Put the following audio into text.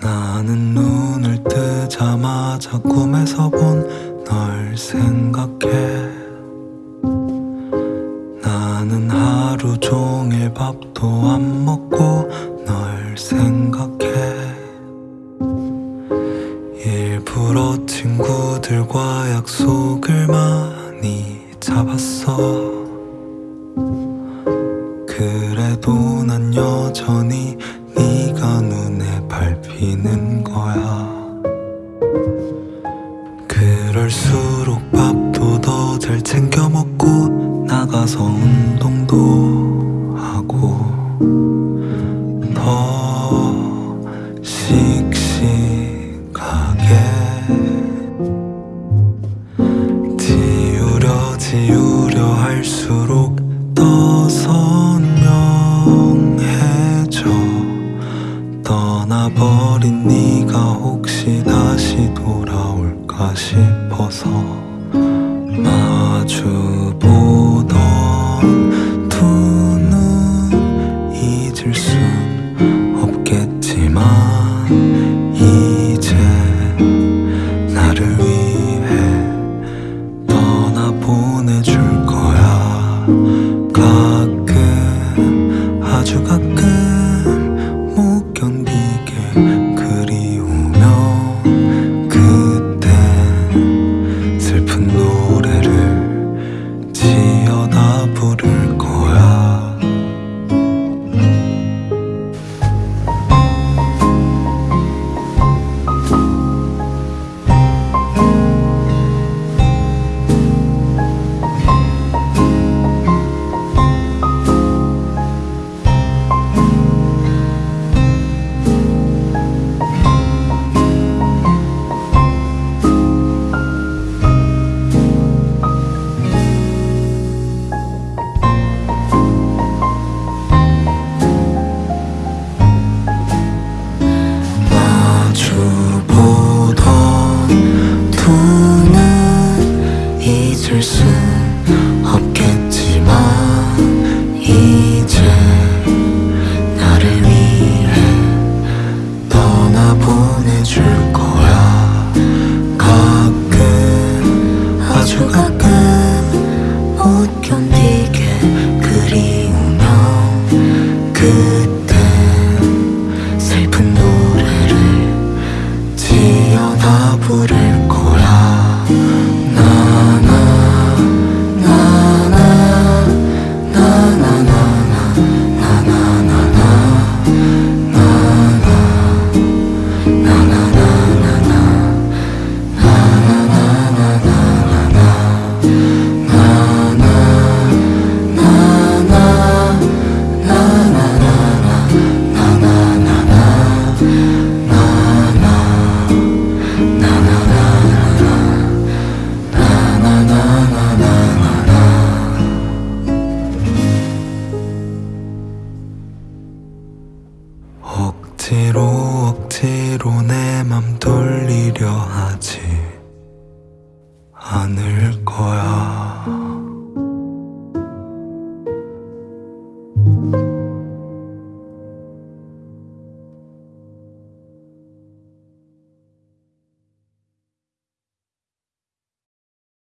나는 눈을 뜨자마자 꿈에서 본 널 생각해. 나는 하루 종일 밥도 안 먹고 널 생각해. 일부러 친구들과 약속을 많이 잡았어. 그래도 난 여전히 네가 눈에 밟히는 거야. 그럴수록 밥도 더 잘 챙겨 먹고 나가서 운동도 하고 더 씩씩하게 혹시 다시 돌아올까 싶어서 마주 보 가끔 억지로 억지로 내 맘 돌리려 하지 않을 거야.